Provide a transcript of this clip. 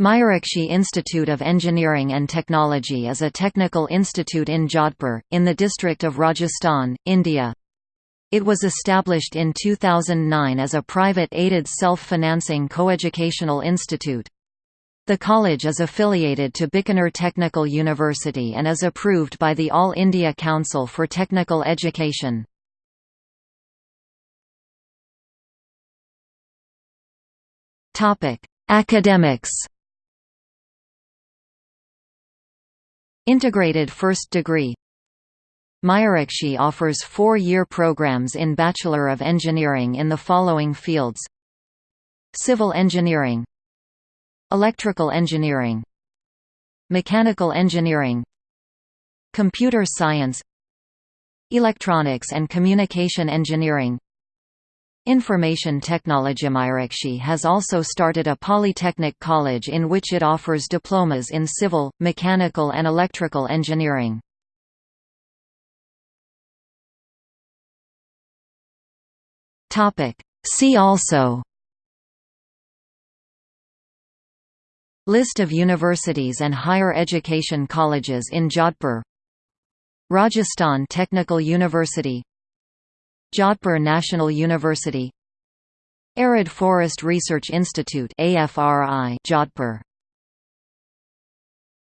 Mayurakshi Institute of Engineering and Technology is a technical institute in Jodhpur, in the district of Rajasthan, India. It was established in 2009 as a private aided self-financing coeducational institute. The college is affiliated to Bikaner Technical University and is approved by the All India Council for Technical Education. Academics Integrated first degree. Mayurakshi offers four-year programs in Bachelor of Engineering in the following fields. Civil Engineering. Electrical Engineering. Mechanical Engineering. Computer Science. Electronics and Communication Engineering Information Technology Mayurakshi has also started a polytechnic college in which it offers diplomas in civil, mechanical and electrical engineering. See also List of universities and higher education colleges in Jodhpur Rajasthan Technical University Jodhpur National University. Arid Forest Research Institute AFRI Jodhpur